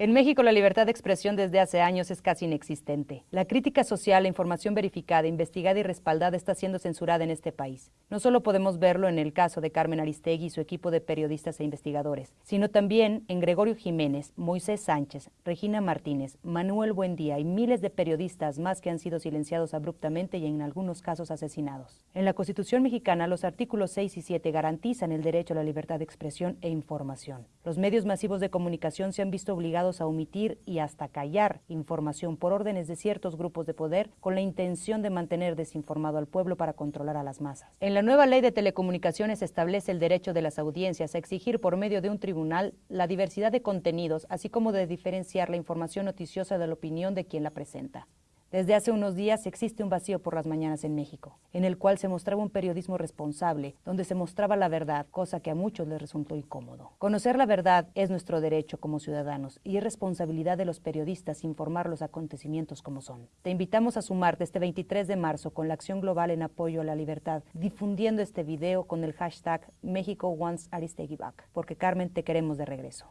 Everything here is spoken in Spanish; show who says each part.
Speaker 1: En México la libertad de expresión desde hace años es casi inexistente. La crítica social, la información verificada, investigada y respaldada está siendo censurada en este país. No solo podemos verlo en el caso de Carmen Aristegui y su equipo de periodistas e investigadores, sino también en Gregorio Jiménez, Moisés Sánchez, Regina Martínez, Manuel Buendía y miles de periodistas más que han sido silenciados abruptamente y en algunos casos asesinados. En la Constitución mexicana los artículos 6 y 7 garantizan el derecho a la libertad de expresión e información. Los medios masivos de comunicación se han visto obligados a omitir y hasta callar información por órdenes de ciertos grupos de poder con la intención de mantener desinformado al pueblo para controlar a las masas. En la nueva ley de telecomunicaciones se establece el derecho de las audiencias a exigir por medio de un tribunal la diversidad de contenidos, así como de diferenciar la información noticiosa de la opinión de quien la presenta. Desde hace unos días existe un vacío por las mañanas en México, en el cual se mostraba un periodismo responsable, donde se mostraba la verdad, cosa que a muchos les resultó incómodo. Conocer la verdad es nuestro derecho como ciudadanos y es responsabilidad de los periodistas informar los acontecimientos como son. Te invitamos a sumarte este 23 de marzo con la acción global en apoyo a la libertad, difundiendo este video con el hashtag México Wants Aristegui Back, porque Carmen te queremos de regreso.